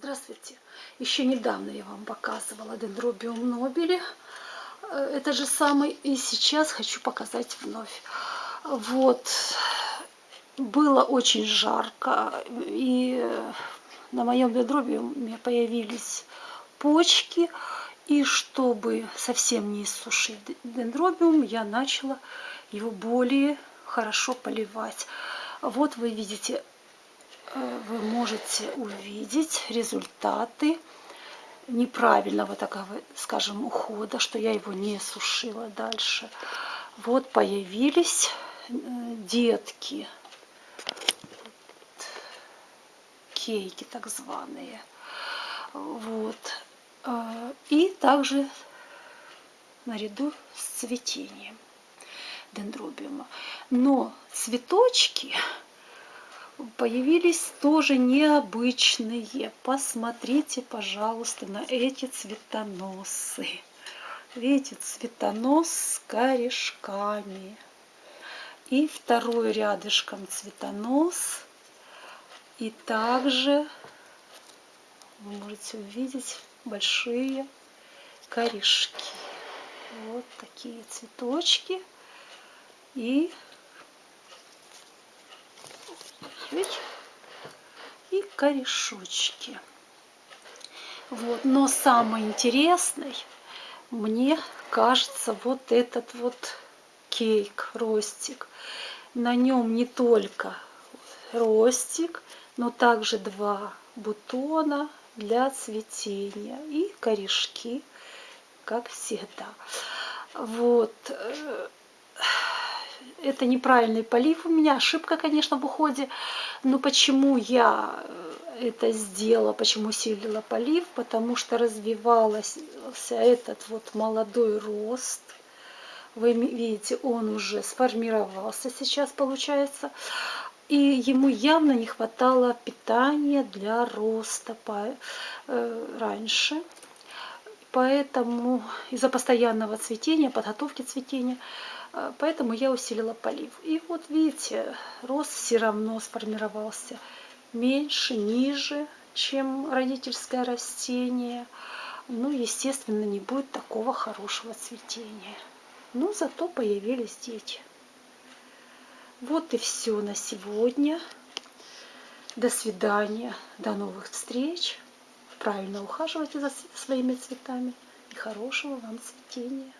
Здравствуйте! Еще недавно я вам показывала дендробиум нобели. Э, это же самый. И сейчас хочу показать вновь. Вот. Было очень жарко. И на моем дендробиуме появились почки. И чтобы совсем не иссушить дендробиум, я начала его более хорошо поливать. Вот вы видите вы можете увидеть результаты неправильного такого, скажем, ухода, что я его не сушила дальше. Вот появились э, детки, кейки так званые. Вот. Э, и также наряду с цветением дендробиума. Но цветочки появились тоже необычные. Посмотрите, пожалуйста, на эти цветоносы. Видите, цветонос с корешками. И второй рядышком цветонос. И также вы можете увидеть большие корешки. Вот такие цветочки. И чуть и корешочки. Вот. Но самый интересный мне кажется вот этот вот кейк, ростик. На нем не только ростик, но также два бутона для цветения и корешки, как всегда. Вот это неправильный полив у меня, ошибка, конечно, в уходе. Но почему я э, это сделала, почему усилила полив? Потому что развивался этот вот молодой рост. Вы видите, он уже сформировался сейчас, получается. И ему явно не хватало питания для роста э, раньше. Поэтому из-за постоянного цветения, подготовки цветения, а, поэтому я усилила полив. И вот видите, рост все равно сформировался меньше, ниже, чем родительское растение. Ну, естественно, не будет такого хорошего цветения. Но зато появились дети. Вот и все на сегодня. До свидания, до новых встреч. Правильно ухаживайте за своими цветами и хорошего вам цветения.